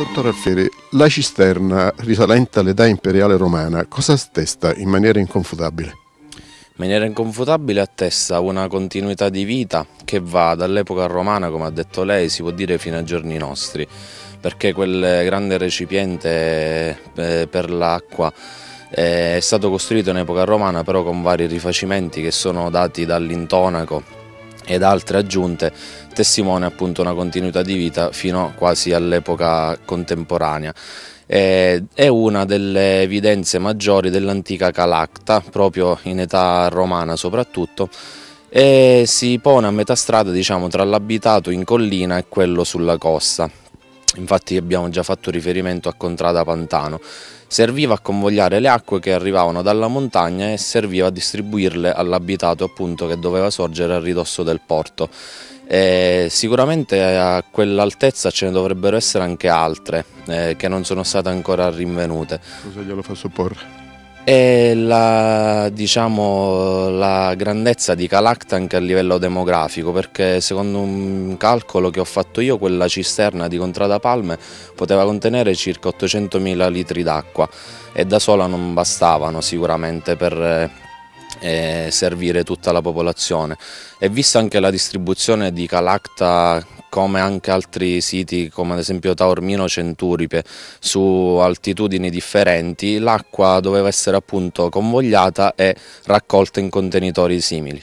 Dottor Alfieri, la cisterna risalente all'età imperiale romana cosa attesta in maniera inconfutabile? In maniera inconfutabile attesta una continuità di vita che va dall'epoca romana, come ha detto lei, si può dire fino ai giorni nostri, perché quel grande recipiente eh, per l'acqua eh, è stato costruito in epoca romana però con vari rifacimenti che sono dati dall'intonaco ed altre aggiunte testimone appunto una continuità di vita fino quasi all'epoca contemporanea. È una delle evidenze maggiori dell'antica Calacta, proprio in età romana soprattutto, e si pone a metà strada diciamo, tra l'abitato in collina e quello sulla costa. Infatti abbiamo già fatto riferimento a Contrada Pantano. Serviva a convogliare le acque che arrivavano dalla montagna e serviva a distribuirle all'abitato appunto che doveva sorgere a ridosso del porto. E sicuramente a quell'altezza ce ne dovrebbero essere anche altre eh, che non sono state ancora rinvenute. Cosa glielo fa supporre? È la, diciamo, la grandezza di Calacta anche a livello demografico perché secondo un calcolo che ho fatto io quella cisterna di Contrada Palme poteva contenere circa 800.000 litri d'acqua e da sola non bastavano sicuramente per eh, servire tutta la popolazione. E vista anche la distribuzione di Calacta come anche altri siti come ad esempio Taormino Centuripe su altitudini differenti, l'acqua doveva essere appunto convogliata e raccolta in contenitori simili.